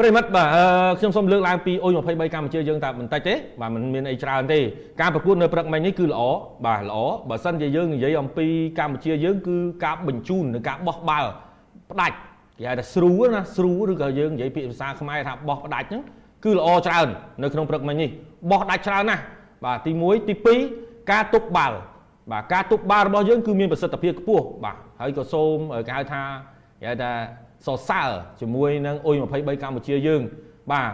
ប្រិមិត្តបាទខ្ញុំសូមលើកឡើងពីអ៊ុយ23កម្ពុជាយើងតែបន្តិចទេបាទมันមានអីច្រើនទេការប្រកួតនៅព្រឹកមិញនេះគឺល្អបាទល្អបើសិនជាយើងនិយាយអំពីកម្ពុជាយើងគឺការបញ្ជូននិងការបោះបាល់ផ្ដាច់គេហៅថាស្រូណាស្រូឬក៏យើងនិយាយពាក្យភាសាខ្មែរថាបោះផ្ដាច់ហ្នឹងគឺល្អច្រើននៅក្នុងព្រឹកមិញនេះបោះដាច់ច្រើនណាស់បាទទី1ទី2ការទប់បាល់បាទការទប់បាល់របស់យើងគឺមានប្រសិទ្ធភាពខ្ពស់បាទហើយក៏សូមគេហៅថាគេហៅថា សរសើរជាមួយនឹងអ៊ុយ23កម្ពុជាយើង បាទ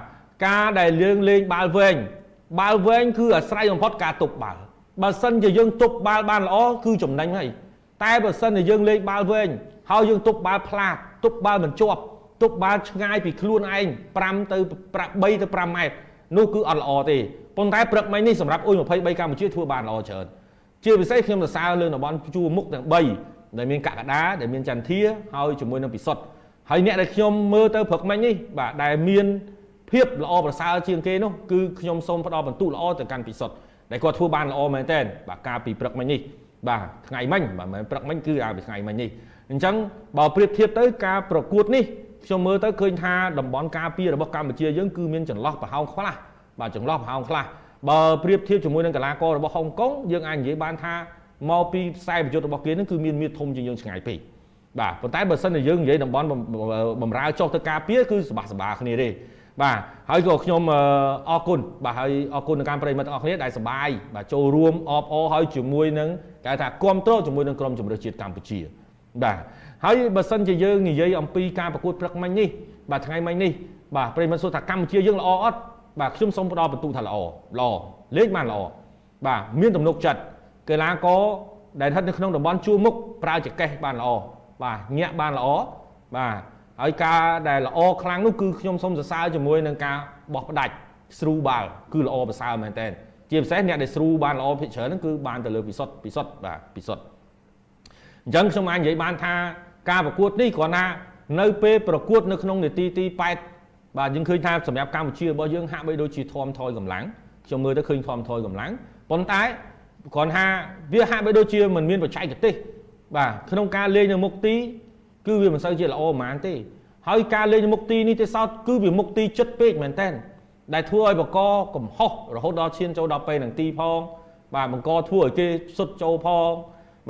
ការដែលយើងលេងបាល់វែងបាល់វែងគឺអាស្រ័យបំផុតការទប់បាល់បើសិនជាយើងទប់បាល់បានល្អគឺចំណេញហើយតែបើសិនជាយើងលេងបាល់វែងហើយយើងទប់បាល់ផ្លាតទប់បាល់មិនជាប់ទប់បាល់ឆ្ងាយពីខ្លួនឯង5ទៅ3ទៅ5ម៉ែត្រនោះគឺអត់ល្អទេប៉ុន្តែព្រឹកមិញនេះសម្រាប់អ៊ុយ23កម្ពុជាធ្វើបានល្អច្រើនជាពិសេសខ្ញុំសរសើរលើតំបន់ជួរមុខទាំង3ដែលមានកកដាដែលមានចន្ទធាហើយជាមួយនឹងពិសុទ្ធ ហើយអ្នកដែលខ្ញុំមើលទៅព្រឹកមិញនេះបាទដែលមានភាពល្អប្រសើរជាងគេនោះគឺខ្ញុំសូមផ្ដល់បន្ទុកល្អទៅកាន់ពិសុទ្ធដែលគាត់ធ្វើបានល្អមែនទែនបាទការពីព្រឹកមិញនេះបាទថ្ងៃមិញបាទមិនព្រឹកមិញគឺអាពីថ្ងៃមិញនេះអញ្ចឹងបើប្រៀបធៀបទៅការប្រកួតនេះខ្ញុំមើលទៅឃើញថាតំបន់ការពាររបស់កម្ពុជាយើងគឺមានចន្លោះប្រហោងខ្លះបាទចន្លោះប្រហោងខ្លះបើប្រៀបធៀបជាមួយនឹងកីឡាកររបស់ហុងកុងយើងអាចនិយាយបានថាមកពីខ្សែប្រយុទ្ធរបស់គេនឹងគឺមានមាឌធំជាងយើងឆ្ងាយពេក បាទប៉ុន្តែបើសិនជាយើងនិយាយតំបន់បំរើចុះទៅការពារគឺសបាសបាគ្នាទេបាទហើយក៏ខ្ញុំអរគុណបាទហើយអរគុណដល់ការប្រិយមិត្តទាំងអស់គ្នាដែលសប្បាយបាទចូលរួមអបអរហើយជាមួយនឹងគេថាគ្រប់គ្រងជាមួយនឹងក្រុមជម្រើសជាតិកម្ពុជាបាទហើយបើសិនជាយើងនិយាយអំពីការប្រកួតព្រឹកមិញនេះបាទថ្ងៃមិញនេះបាទប្រិយមិត្តសួរថាកម្ពុជាយើងល្អអត់បាទខ្ញុំសូមផ្ដល់បន្ទូថាល្អល្អលេងបានល្អបាទមានទំនុកចិត្តកីឡាករដែលស្ថិតនៅក្នុងតំបន់ជួរមុខប្រើចកេះបានល្អ បាទញាក់បានល្អបាទហើយការដែលល្អខ្លាំងនោះគឺខ្ញុំសូមសរសើរជាមួយនឹងការបោះផ្ដាច់ស្រូបាល់គឺល្អប្រសើរមែនតើជាពិសេសអ្នកដែលស្រូបានល្អភិកច្រើនហ្នឹងគឺបានទៅលើពិសុទ្ធពិសុទ្ធបាទពិសុទ្ធអញ្ចឹងខ្ញុំអាចនិយាយបានថាការប្រកួតនេះគ្រាន់តែនៅពេលប្រកួតនៅក្នុងនាទីទី8បាទយើងឃើញថាសម្រាប់កម្ពុជារបស់យើងហាក់បីដូចជាធំថយកម្លាំងខ្ញុំមើលទៅឃើញធំថយកម្លាំងប៉ុន្តែគ្រាន់ថាវាហាក់បីដូចជាមិនមានបច្ចេកទេស បាទក្នុងការលេងនៅមុខទី គឺវាមិនសូវជាល្អប៉ុន្មានទេ ហើយការលេងនៅមុខទីនេះទេសោតគឺវាមុខទីចិត្តពេកមែនតើដែលធ្វើឲ្យបកកំហុសរហូតដល់ឈានចូលដល់ពេលនឹងទីផង បាទបង្កធ្វើឲ្យគេសុទ្ធចូលផង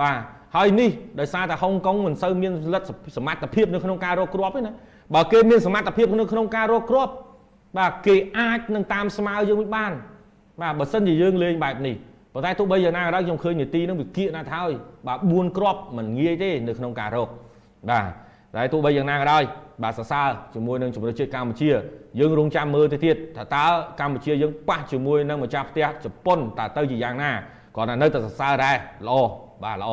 បាទហើយនេះដោយសារតែហុងកុងមិនសូវមានលទ្ធសមត្ថភាពនៅក្នុងការរកគ្រាប់ទេណាបើគេមានសមត្ថភាពនៅក្នុងការរកគ្រាប់បាទគេអាចនឹងតាមស្មើយើងវិញបាន បាទបើសិនជាយើងលេងបែបនេះ ប៉ុន្តែទោះបីយ៉ាងណាក៏ដោយខ្ញុំឃើញនីតិនឹងវាគៀកណាស់ហើយបាទ4គ្រាប់មិនងាយទេនៅក្នុងការរកបាទតែទោះបីយ៉ាងណាក៏ដោយបាទសរសើរជាមួយនឹងជំនឿជាតិកម្ពុជាយើងរងចាំមើលទៅទៀតថាតើកម្ពុជាយើងប៉ះជាមួយនឹងម្ចាស់ផ្ទះជប៉ុនតើទៅជាយ៉ាងណាគ្រាន់តែនៅតែសរសើរដែរល្អបាទល្អ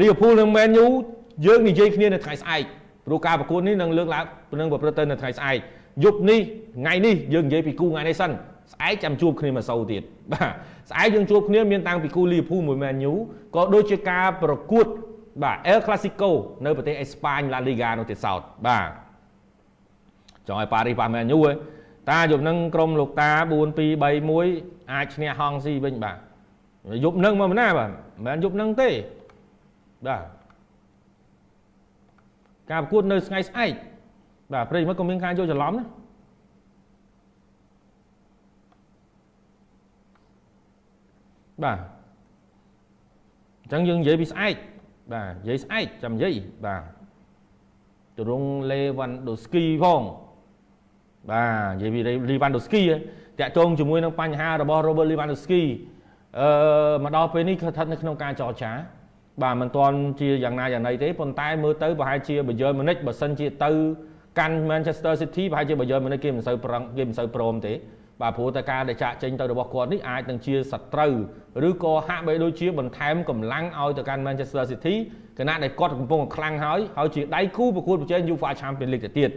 លីវើពូលនិងមែនយូយើងនិយាយគ្នានៅថ្ងៃស្អែកព្រោះការប្រកួតនេះនឹងលើកឡើងនឹងប្រព្រឹត្តទៅនៅថ្ងៃស្អែកយប់នេះថ្ងៃនេះយើងនិយាយពីគូថ្ងៃនេះសិន ស្អែកចាំជួបគ្នាមួយសូវទៀតបាទស្អែកយើងជួបគ្នាមានតាំងពីគូលីវើពូលមួយមែនយូក៏ដូចជាការប្រកួតបាទ El Clasico នៅប្រទេសអេស្ប៉ាញ La Liga នោះទៀតសោតបាទចង់ឲ្យប៉ារីសប៉ះមែនយូហ៎តាយប់នឹងក្រុមលោកតា4 2 3 1អាចឈ្នះហងស៊ីវិញបាទយប់នឹងមកណាបាទមិនមែនយប់នឹងទេបាទការប្រកួតនៅថ្ងៃស្អែកបាទប្រិយមិត្តក៏មានការយល់ច្រឡំណា បាទអញ្ចឹងយើងនិយាយពីស្អែកបាទនិយាយស្អែកចាំនិយាយបាទទរងលេវ៉ាន់ដូស្គីផងបាទនិយាយពីលីវ៉ាន់ដូស្គីតាក់ទងជាមួយនឹងបញ្ហារបស់ Robert Lewandowski អឺមកដល់ពេលនេះគឺស្ថិតនៅក្នុងការចរចា បាទមិនទាន់ជាយ៉ាងណាយ៉ាងណីទេប៉ុន្តែមើលទៅប្រហែលជា Bayern Munich បើសិនជាទៅកាន់ Manchester City ប្រហែលជា Bayern Munich គេមិនសូវប្រឹងគេមិនសូវព្រមទេ បាទព្រោះតែការដែលចាក់ចេញទៅរបស់គាត់នេះអាចនឹងជាសត្រូវឬក៏ហាក់បីដូចជាបន្ថែមកម្លាំងឲ្យទៅកាន់ Manchester City គណៈដែលគាត់កំពុងខ្លាំងហើយហើយជាដៃគូប្រកួតប្រជែង UEFA Champions League ទៅទៀត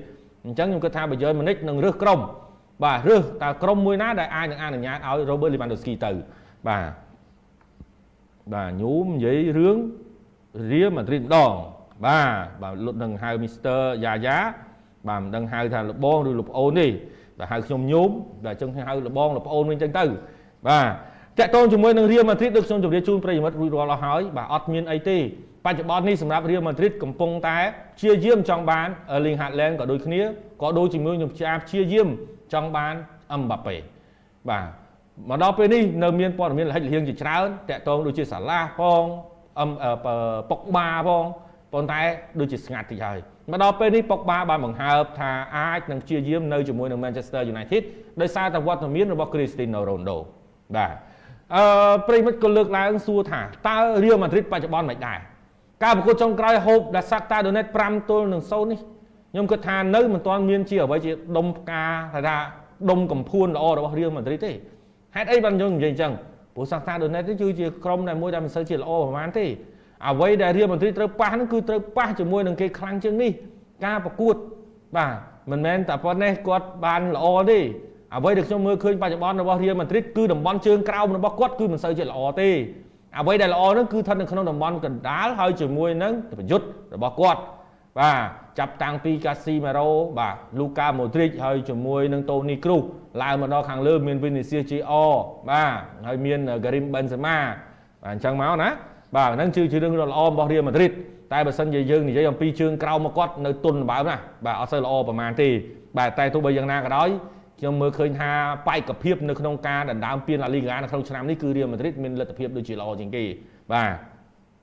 អញ្ចឹងខ្ញុំគិតថា Bayern Munich នឹងរើសក្រុមបាទរើសតើក្រុមមួយណាដែលអាចនឹងអនុញ្ញាតឲ្យ Robert Lewandowski ទៅបាទបាទញូមនិយាយរឿងរៀលម៉ាឌ្រីតម្ដងបាទបាទលុតនឹងហៅ Mr. Yaya បាទមិនដឹងហៅថាលបងឬលោកប្អូនទេ តែហៅខ្ញុំញោមតែអញ្ចឹងហៅលបងលប្អូនវិញអញ្ចឹងទៅបាទតាក់ទងជាមួយនឹងរៀលម៉ាឌ្រីតដូចខ្ញុំជម្រាបជូនប្រិយមិត្តរួចរាល់អស់ហើយបាទអត់មានអីទេបច្ចុប្បន្ននេះសម្រាប់ Real Madrid កំពុងតែព្យាយាមចង់បាន Erling Haaland ក៏ដូចគ្នាក៏ដូចជាមួយខ្ញុំជាព្យាយាមចង់បាន Mbappe បាទមកដល់ពេលនេះនៅមានព័ត៌មានលិចលៀងជាច្រើនតាក់ទងដូចជាសាឡាផងអឹមប៉ុកបាផងប៉ុន្តែដូចជាស្ងាត់តិចហើយ មកដល់ពេលនេះប៉ុកបាបានបង្ហើបថាអាចនឹងព្យាយាមនៅជាមួយនឹង Manchester United ដោយសារតែវត្តមានរបស់ Cristiano Ronaldo បាទអឺប្រិមិត្តក៏លើកឡើងសួរថាតើ Real Madrid បច្ចុប្បន្នមិនដែរការប្រកួតចុងក្រោយ Hope ដែល Shakhtar Donetsk 5ទល់នឹង0នេះខ្ញុំគិតថានៅមិនទាន់មានជាអ្វីជាដុំផ្កាថាដុំកំភួនល្អរបស់ Real Madrid ទេហេតុអីបានយើងនិយាយអញ្ចឹងព្រោះ Shakhtar Donetsk នេះគឺជាក្រុមដែលមួយដែលមិនសូវជាល្អប្រហែលទេ អ្វីដែល Real Madrid ត្រូវប៉ះហ្នឹងគឺត្រូវប៉ះជាមួយនឹងគេខ្លាំងជាងនេះការប្រកួតបាទមិនមែនតែប៉ុណ្ណេះគាត់បានល្អទេអ្វីដែលខ្ញុំមើលឃើញបច្ចុប្បន្នរបស់ Real Madrid គឺតំបន់ជើងក្រោមរបស់គាត់គឺមិនសូវជាល្អទេអ្វីដែលល្អហ្នឹងគឺស្ថិតនៅក្នុងតំបន់កណ្ដាលហើយជាមួយនឹងប្រយុទ្ធរបស់គាត់បាទចាប់តាំងពីកាស៊ីម៉េរ៉ូបាទលូកាម៉ូឌ្រីចហើយជាមួយនឹងតូនីគ្រូសឡើងមកដល់ខាងលើមានវីនីសៀសជីអបាទហើយមានហ្គារីមបេនសេម៉ាបាទអញ្ចឹងមកណា បាទហ្នឹងគឺជារឿងដ៏ល្អរបស់រៀលម៉ាឌ្រីតតែបើសិនជាយើងនិយាយអំពីជើងក្រោមមកគាត់នៅទុនបើណាបាទអត់សូវល្អប្រហែលទេបាទតែទោះបីយ៉ាងណាក៏ដោយខ្ញុំមើលឃើញថាបែកភាពនៅក្នុងការដណ្ដើមពានឡាលីហ្គានៅក្នុងឆ្នាំនេះគឺរៀលម៉ាឌ្រីតមានលទ្ធភាពដូចជាល្អជាងគេបាទ